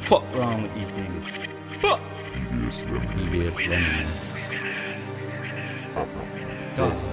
Fuck wrong with these niggas. Fuck. EVS Lemon. man. Dog.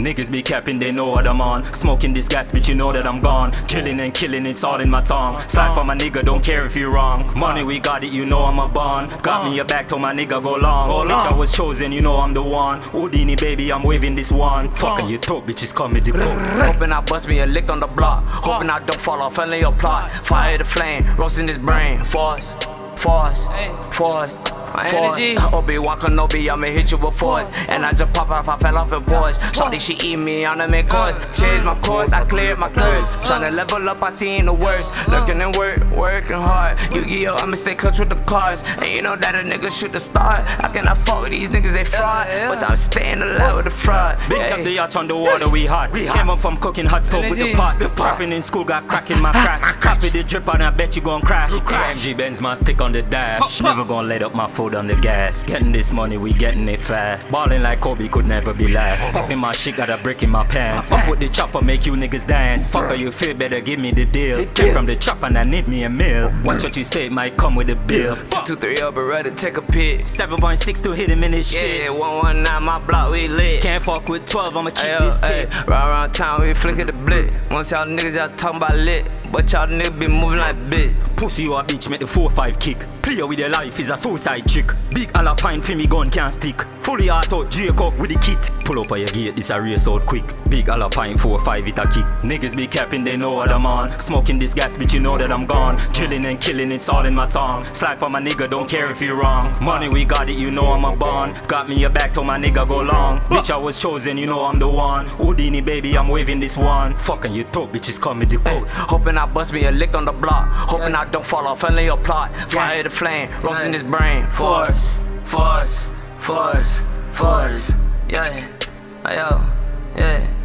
Niggas be capping, they know what I'm on. Smoking this gas, bitch, you know that I'm gone. Killing and killing, it's all in my song. Slide for my nigga, don't care if you're wrong. Money, we got it, you know I'm a bond. Got me a back, told my nigga go long. Bitch, I was chosen, you know I'm the one. Houdini, baby, I'm waving this one. Fucking you talk, bitches comedy gold. Hoping I bust me a lick on the block. Hoping I don't fall off, fell in your plot. Fire the flame, roasting his brain. Force, force, force. My energy. Obi-Wan Kenobi, I'ma hit you with force. And I just pop off, I fell off in boards. Shorty, she eat me on the mid course. Change my course, I cleared my curves. Tryna level up, I seen the worst. Looking and work, working hard. You get your, I'ma stay clutch with the cars. And you know that a nigga shoot the start. I cannot fuck with these niggas, they fraud. But I'm staying alive with the fraud. Big Hey. up the yacht on the water, we hot. Came up from cooking hot stove with the Energy. pot. Trapping in school, got crack in my crack. Copy the drip and I bet you gon' crash. AMG Benz, my stick on the dash. Never gon' let up my foot on the gas. Getting this money, we getting it fast. Balling like Kobe could never be last. Popping my shit, got a brick in my pants. Up with the chopper, make you niggas dance. Fucker, you feel better, give me the deal. Came from the chopper and I need me a meal. Watch what you say, it might come with a bill. Fuck. Two, three up, but ready take a pic. 7.6 to hit him in his shit. Yeah, 119, my block, we lit. Can't fuck with 12, I'ma keep Ayo, this ay, tick. Round around town, we flick at the blick. Once y'all niggas, y'all talking about lit. But y'all niggas be moving like bitch. Pussy you a bitch, make the 4-5 kick. Play with your life is a suicide chick. Big alpine for me gun can't stick. Fully auto, Jacob with the kit. Pull up on your gate, this a race out quick. Big alpine 4-5 it a kick. Niggas be capping, they know what I'm on. Smoking this gas, bitch, you know that I'm gone. Killing and killing, it's all in my song. Slide for my nigga, don't care if you're wrong. Money we got it, you know I'm a bond. Got me a back, told my nigga go long. Bitch, I was chosen, you know I'm the one. Houdini, baby, I'm waving this one. Fucking you talk, bitches comedy gold. Hoping I bust me a lick on the block. Hoping I don't fall off, fell in your plot. Fire the flame, roasting his brain. Force, force, force, force. Yeah, yo, yeah.